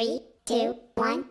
Three, two, one.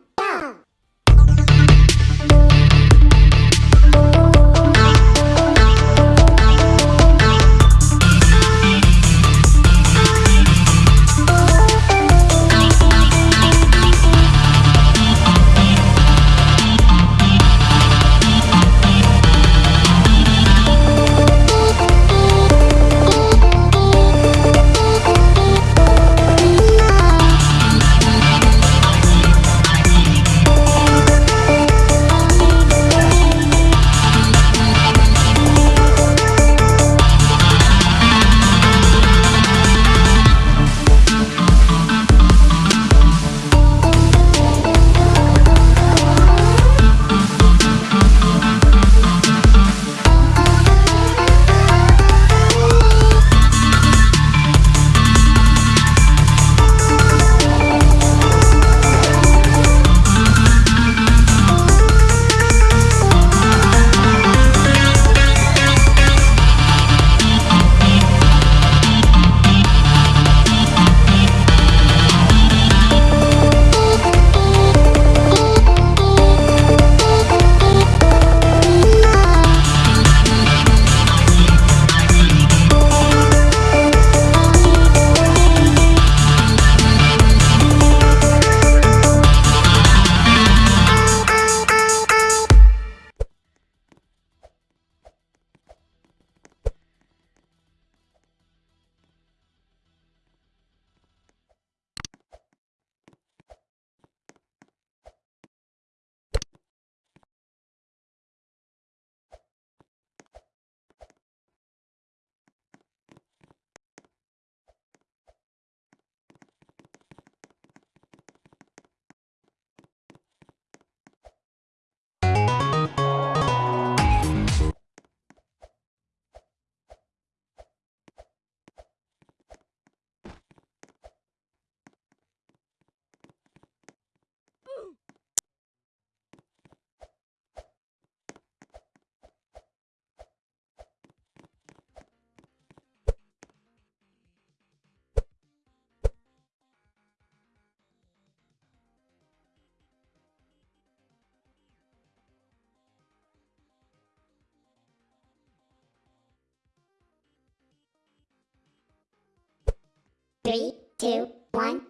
Three, two, one,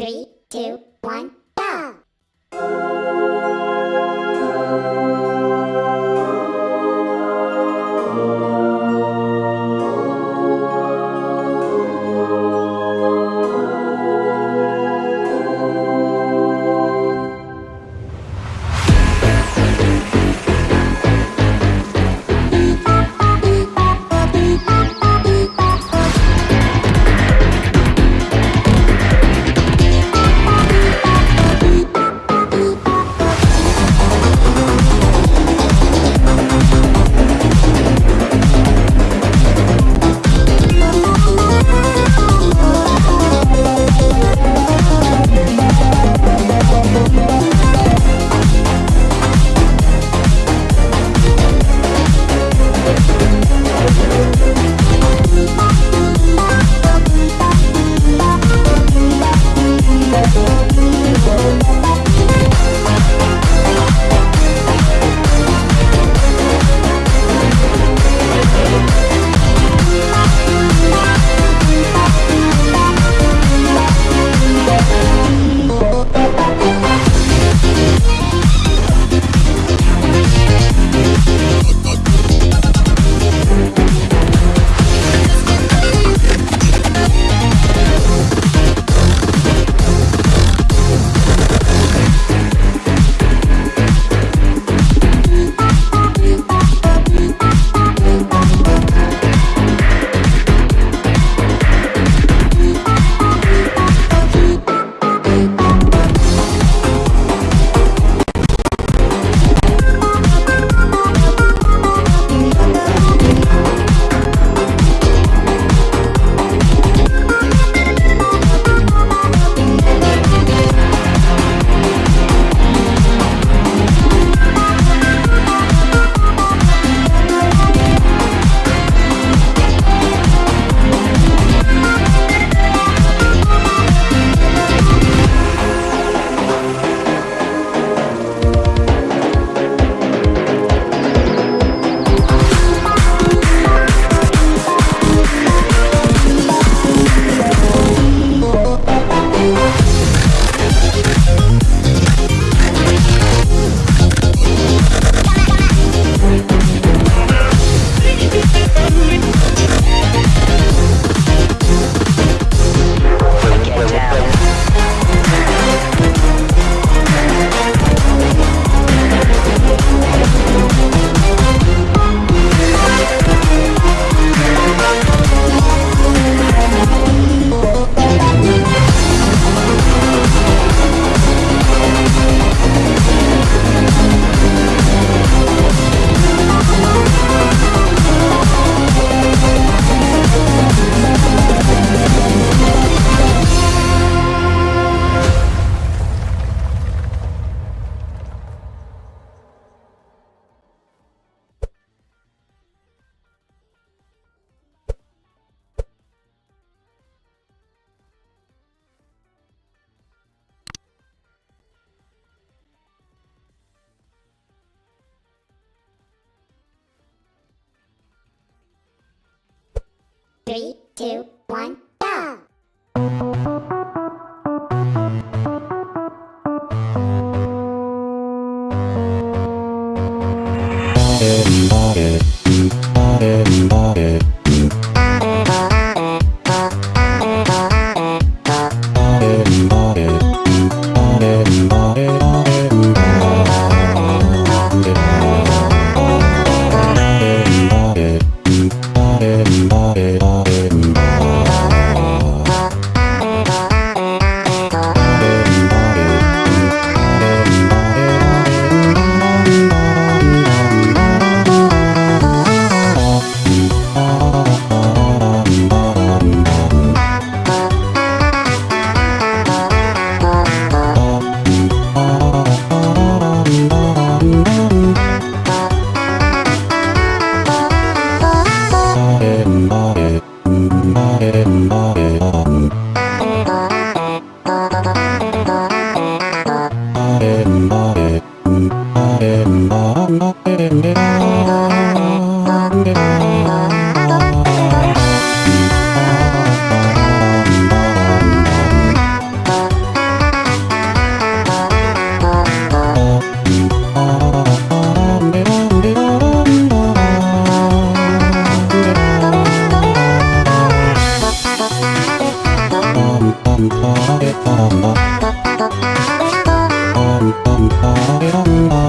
Three, two, one, Three, two, Three,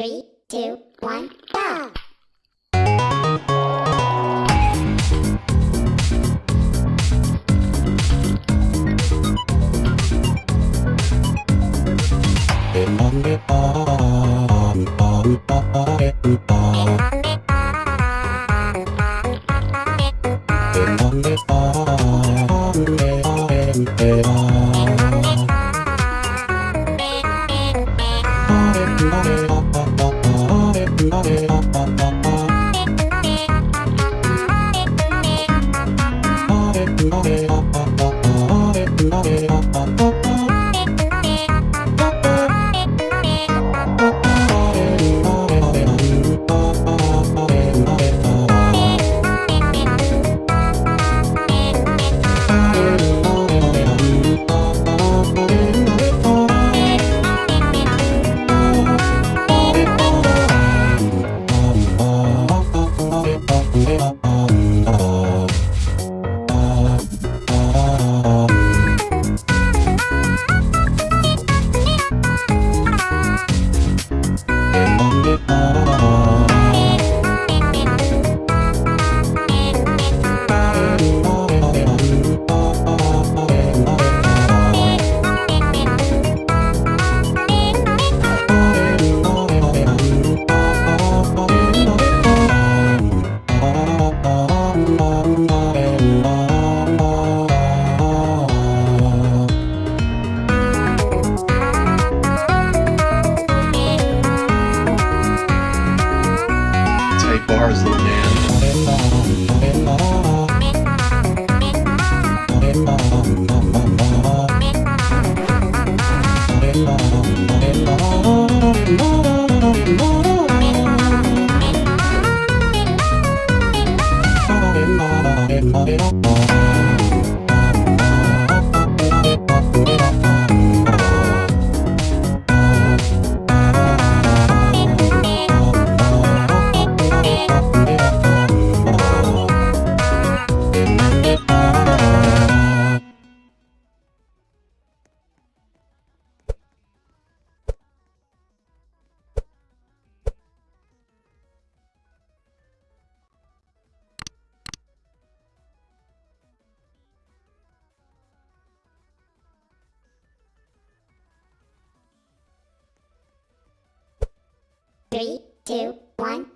Three, two, one, go! Three, two, one,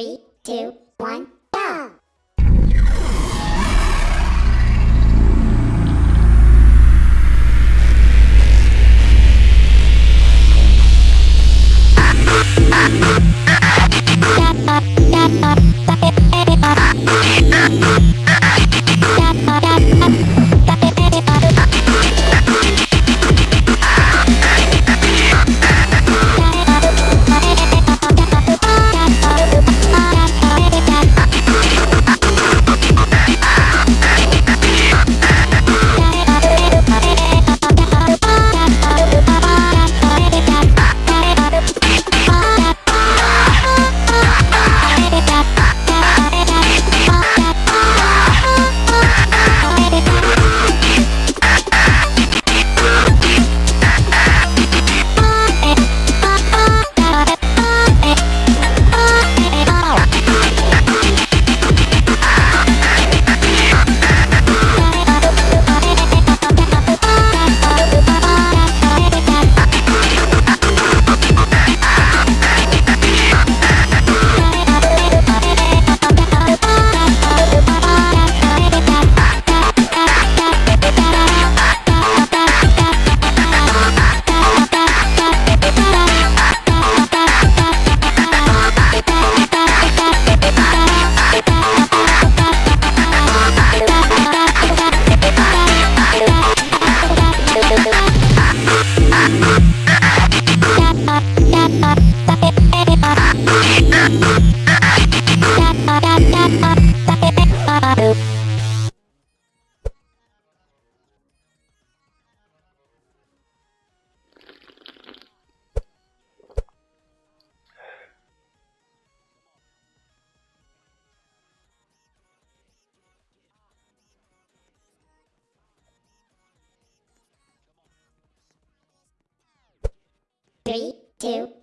Three, two, two,